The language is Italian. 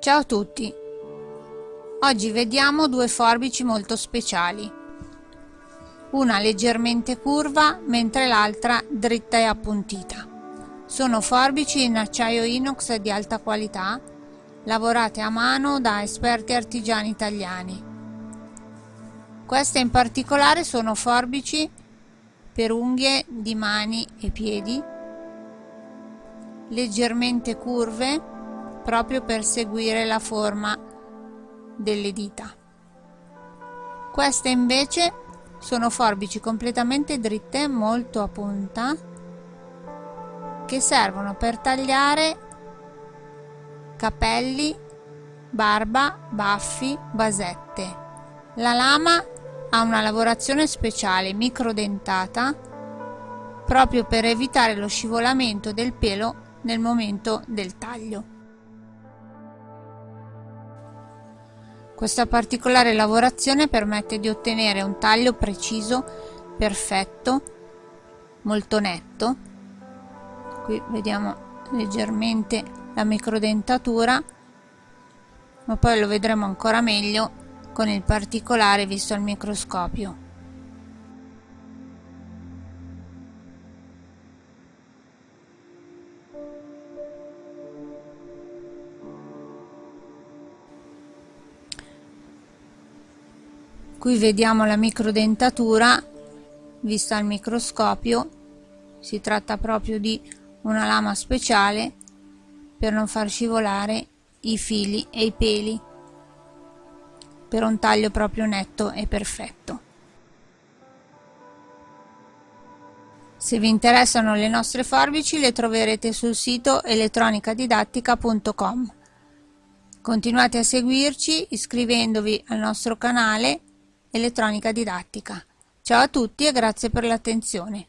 Ciao a tutti! Oggi vediamo due forbici molto speciali. Una leggermente curva mentre l'altra dritta e appuntita. Sono forbici in acciaio inox di alta qualità, lavorate a mano da esperti artigiani italiani. Queste in particolare sono forbici per unghie di mani e piedi, leggermente curve proprio per seguire la forma delle dita. Queste invece sono forbici completamente dritte, molto a punta, che servono per tagliare capelli, barba, baffi, basette. La lama ha una lavorazione speciale microdentata proprio per evitare lo scivolamento del pelo nel momento del taglio. Questa particolare lavorazione permette di ottenere un taglio preciso, perfetto, molto netto. Qui vediamo leggermente la microdentatura, ma poi lo vedremo ancora meglio con il particolare visto al microscopio. Qui vediamo la microdentatura vista al microscopio. Si tratta proprio di una lama speciale per non far scivolare i fili e i peli per un taglio proprio netto e perfetto. Se vi interessano le nostre forbici le troverete sul sito elettronicadidattica.com continuate a seguirci iscrivendovi al nostro canale elettronica didattica. Ciao a tutti e grazie per l'attenzione.